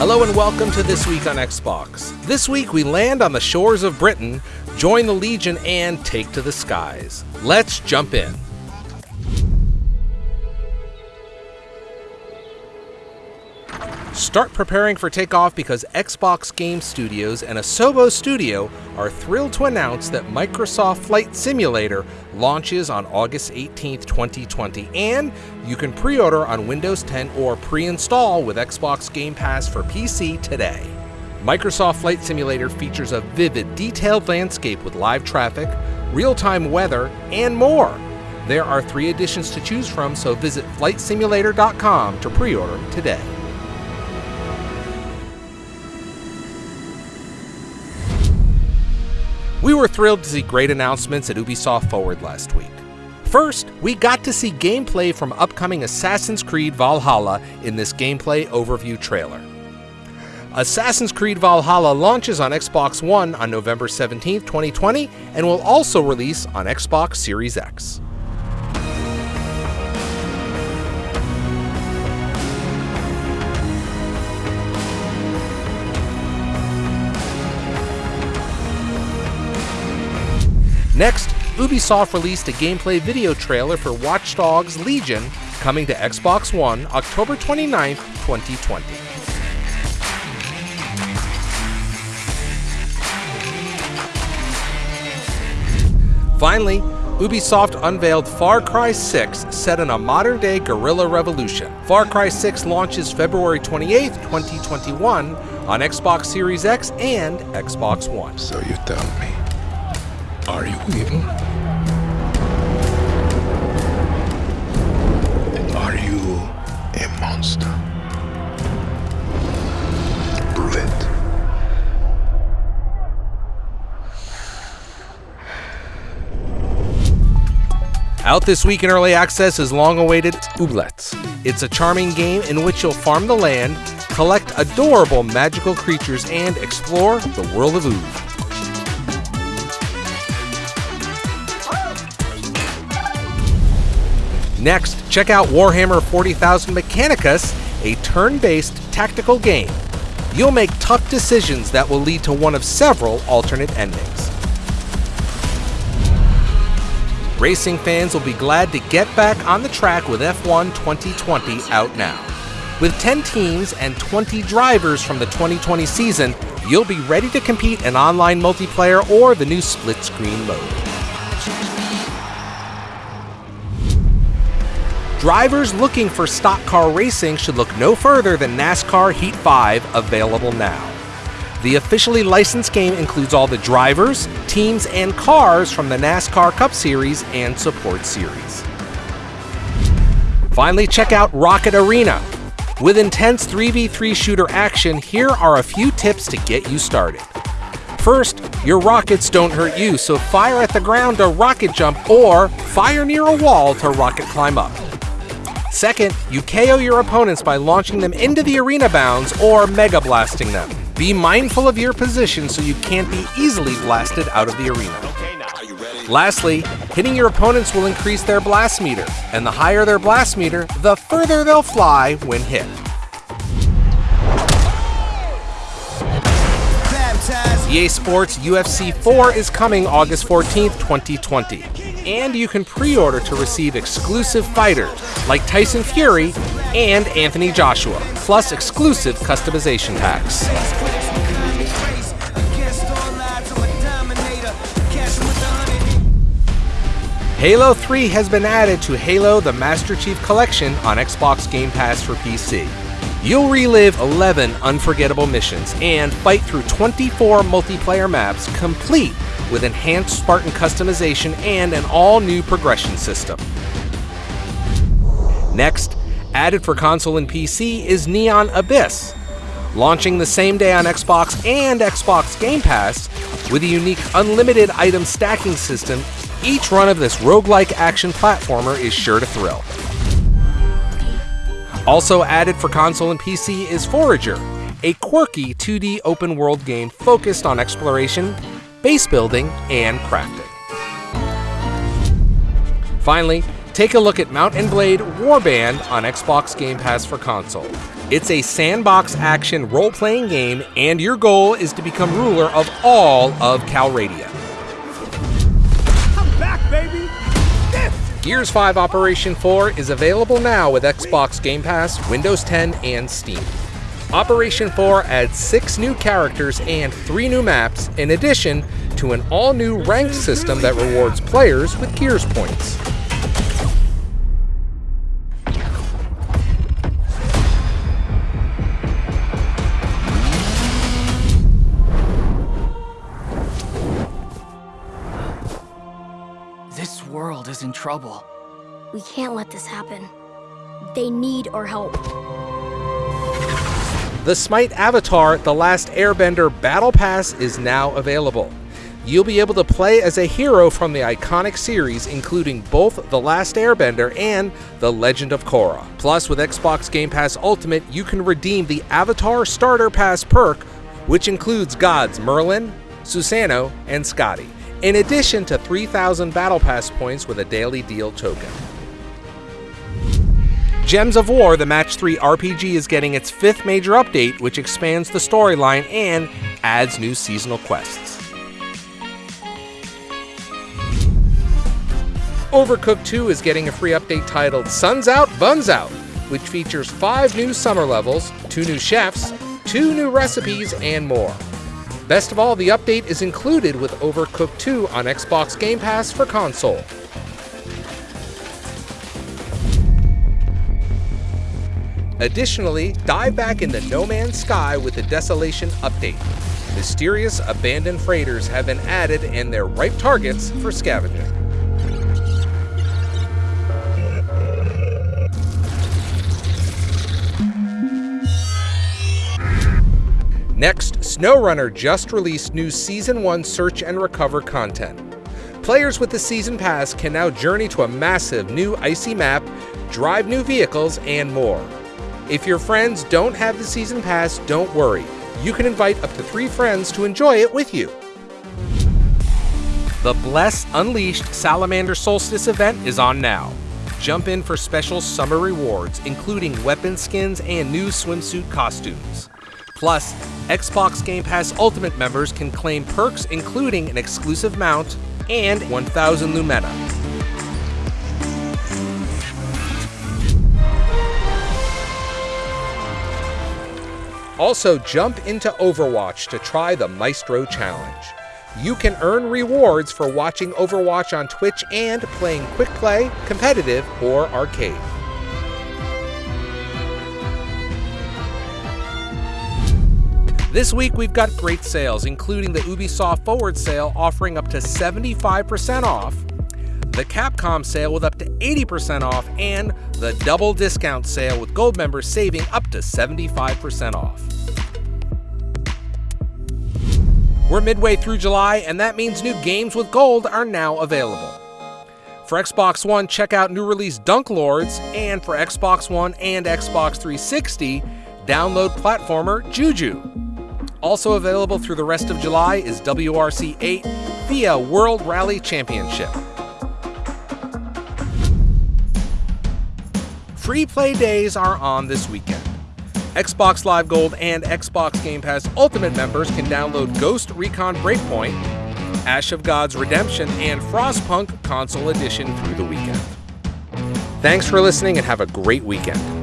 Hello and welcome to This Week on Xbox. This week we land on the shores of Britain, join the Legion, and take to the skies. Let's jump in. Start preparing for takeoff because Xbox Game Studios and Asobo Studio are thrilled to announce that Microsoft Flight Simulator launches on August 18, 2020, and you can pre order on Windows 10 or pre install with Xbox Game Pass for PC today. Microsoft Flight Simulator features a vivid, detailed landscape with live traffic, real time weather, and more. There are three editions to choose from, so visit flightsimulator.com to pre order today. We were thrilled to see great announcements at Ubisoft Forward last week. First, we got to see gameplay from upcoming Assassin's Creed Valhalla in this gameplay overview trailer. Assassin's Creed Valhalla launches on Xbox One on November 17, 2020, and will also release on Xbox Series X. Next, Ubisoft released a gameplay video trailer for Watch Dogs Legion coming to Xbox One October 29, 2020. Finally, Ubisoft unveiled Far Cry 6 set in a modern day guerrilla revolution. Far Cry 6 launches February 28, 2021 on Xbox Series X and Xbox One. So you tell me. Are you evil? Are you a monster? Prove it. Out this week in early access is long awaited Ooblets. It's a charming game in which you'll farm the land, collect adorable magical creatures, and explore the world of Oob. Next, check out Warhammer 40,000 Mechanicus, a turn based tactical game. You'll make tough decisions that will lead to one of several alternate endings. Racing fans will be glad to get back on the track with F1 2020 out now. With 10 teams and 20 drivers from the 2020 season, you'll be ready to compete in online multiplayer or the new split screen mode. Drivers looking for stock car racing should look no further than NASCAR Heat 5 available now. The officially licensed game includes all the drivers, teams, and cars from the NASCAR Cup Series and Support Series. Finally, check out Rocket Arena. With intense 3v3 shooter action, here are a few tips to get you started. First, your rockets don't hurt you, so fire at the ground to rocket jump or fire near a wall to rocket climb up. Second, you KO your opponents by launching them into the arena bounds or mega blasting them. Be mindful of your position so you can't be easily blasted out of the arena. Lastly, hitting your opponents will increase their blast meter, and the higher their blast meter, the further they'll fly when hit. EA Sports UFC 4 is coming August 14th, 2020 and you can pre order to receive exclusive fighters like Tyson Fury and Anthony Joshua, plus exclusive customization packs. Halo 3 has been added to Halo the Master Chief Collection on Xbox Game Pass for PC. You'll relive 11 unforgettable missions and fight through 24 multiplayer maps complete with enhanced Spartan customization and an all new progression system. Next, added for console and PC is Neon Abyss, launching the same day on Xbox and Xbox Game Pass with a unique unlimited item stacking system. Each run of this roguelike action platformer is sure to thrill. Also added for console and PC is Forager, a quirky 2D open world game focused on exploration, base building, and crafting. Finally, Take a look at Mount and Blade Warband on Xbox Game Pass for console. It's a sandbox action role playing game, and your goal is to become ruler of all of Calradia. I'm back, baby! Gears 5 Operation 4 is available now with Xbox Game Pass, Windows 10, and Steam. Operation 4 adds six new characters and three new maps, in addition to an all new ranked system that rewards players with Gears points. This world is in trouble. We can't let this happen. They need our help. The Smite Avatar The Last Airbender Battle Pass is now available. You'll be able to play as a hero from the iconic series, including both The Last Airbender and The Legend of Korra. Plus, with Xbox Game Pass Ultimate, you can redeem the Avatar Starter Pass perk, which includes gods Merlin, Susano, and Scotty, in addition to 3,000 Battle Pass points with a daily deal token. Gems of War, the Match 3 RPG, is getting its fifth major update, which expands the storyline and adds new seasonal quests. Overcooked 2 is getting a free update titled Suns Out, Buns Out, which features five new summer levels, two new chefs, two new recipes, and more. Best of all, the update is included with Overcooked 2 on Xbox Game Pass for console. Additionally, dive back into No Man's Sky with the Desolation update. Mysterious abandoned freighters have been added and they're ripe targets for scavenging. Next, SnowRunner just released new Season 1 Search and Recover content. Players with the Season Pass can now journey to a massive new icy map, drive new vehicles, and more. If your friends don't have the Season Pass, don't worry. You can invite up to three friends to enjoy it with you. The Bless Unleashed Salamander Solstice event is on now. Jump in for special summer rewards, including weapon skins and new swimsuit costumes. Plus, Xbox Game Pass Ultimate members can claim perks including an exclusive mount and 1000 Lumena. Also, jump into Overwatch to try the Maestro Challenge. You can earn rewards for watching Overwatch on Twitch and playing quick play, competitive, or arcade. This week we've got great sales, including the Ubisoft Forward sale offering up to 75% off, the Capcom sale with up to 80% off, and the double discount sale with gold members saving up to 75% off. We're midway through July, and that means new games with gold are now available. For Xbox One, check out new release Dunk Lords, and for Xbox One and Xbox 360, download platformer Juju. Also available through the rest of July is WRC 8 FIA World Rally Championship. Free play days are on this weekend. Xbox Live Gold and Xbox Game Pass Ultimate members can download Ghost Recon Breakpoint, Ash of Gods Redemption, and Frostpunk Console Edition through the weekend. Thanks for listening and have a great weekend.